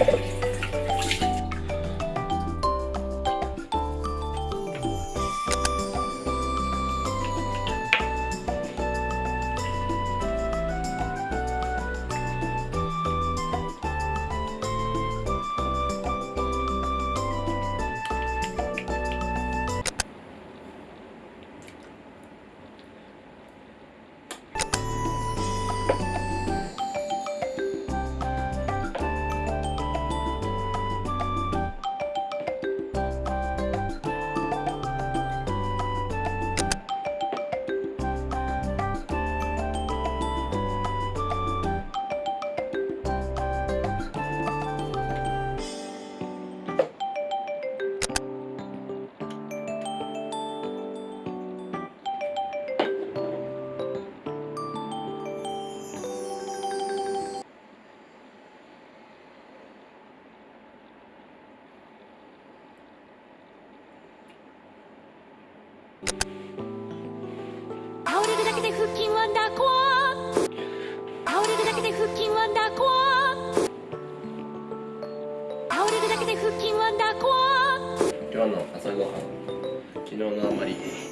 Bye. 倒れるだけで腹筋ワンダー。コア倒れるだけで腹筋ワンダーコア倒れるだけで腹筋ワンダー。コア今日の朝ごはん昨日のあまり。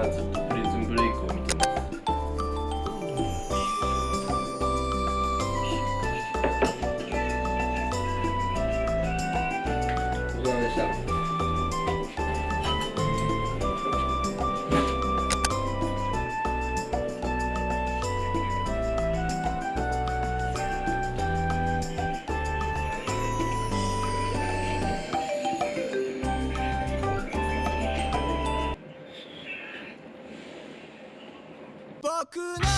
はずっとプリズンブレイクを見てます。ごちそうさまでした。僕の